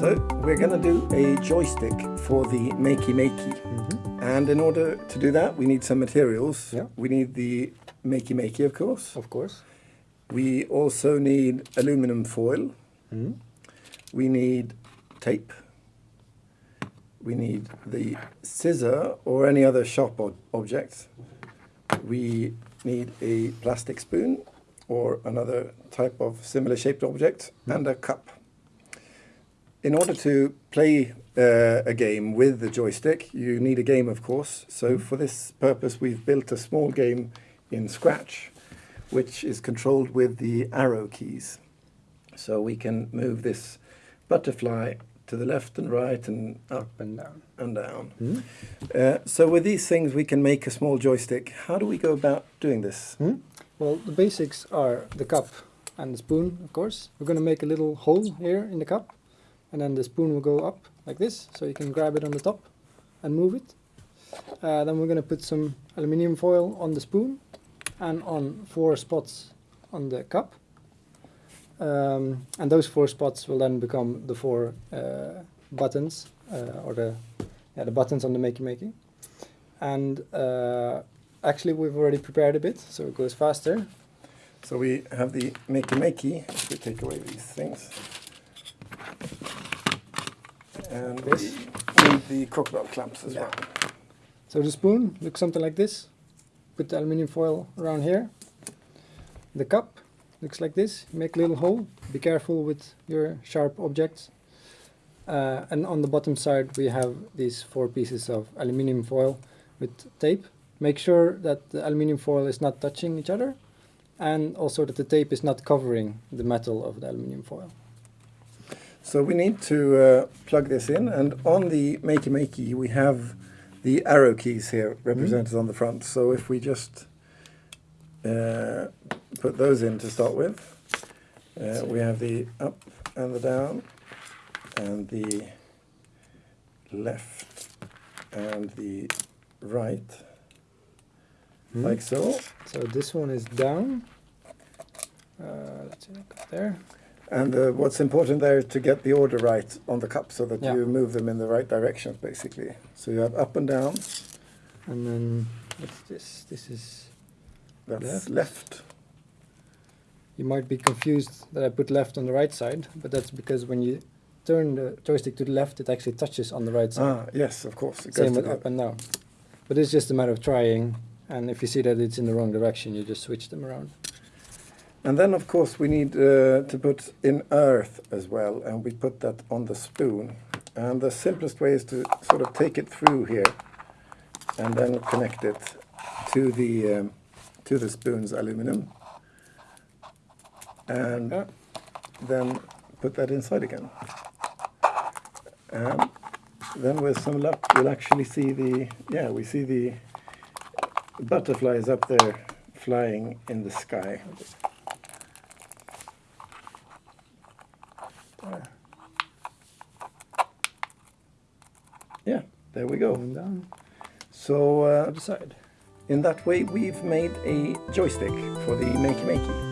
So we're going to do a joystick for the Makey Makey. And in order to do that, we need some materials. Yeah. We need the Makey Makey, of course. Of course. We also need aluminum foil. Mhm. We need tape. We need the scissor or any other sharp ob- object. We need a plastic spoon or another type of similar shaped object and a cup. In order to play uh, a game with the joystick, you need a game, of course. So for this purpose, we've built a small game in Scratch, which is controlled with the arrow keys. So we can move this butterfly to the left and right and up and down. and down. Mhm. Uh, so with these things, we can make a small joystick. How do we go about doing this? Hmm? Well, the basics are the cup and the spoon, of course. We're going to make a little hole here in the cup, and then the spoon will go up like this, so you can grab it on the top and move it. Uh, then we're going to put some aluminium foil on the spoon and on four spots on the cup. Um, and those four spots will then become the four uh, buttons, uh, or the yeah, the buttons on the Makey Makey. And uh, actually, we've already prepared a bit, so it goes faster. So we have the makey makey. If we take away these things, and This. need the crocodile clamps as Yeah. well. So the spoon looks something like this. Put the aluminium foil around here. The cup looks like this. Make a little hole. Be careful with your sharp objects. Uh, and on the bottom side we have these four pieces of aluminium foil with tape. Make sure that the aluminium foil is not touching each other and also that the tape is not covering the metal of the aluminium foil. So we need to uh, plug this in, and on the makey makey we have the arrow keys here represented on the front. So if we just uh, put those in to start with, uh, we have the up and the down, and the left and the right, Hmm? like so. So this one is down. Uh, let's see, there. And uh, what's important there is to get the order right on the cup so that Yeah. you move them in the right directions, basically. So you have up and down, And then what's this? This is that's Left. left. You might be confused that I put left on the right side, but that's because when you turn the joystick to the left, it actually touches on the right side. Ah, yes, of course. It Same with up and down. But it's just a matter of trying, and if you see that it's in the wrong direction, you just switch them around. And then, of course, we need uh, to put in earth as well, and we put that on the spoon. And the simplest way is to sort of take it through here, and then connect it to the um, to the spoon's aluminum, and Yeah. then put that inside again. And then with some luck, we'll actually see the yeah, we see the butterflies up there flying in the sky. There, Yeah, there we go. going down. So uh, in that way, we've made a joystick for the Makey Makey.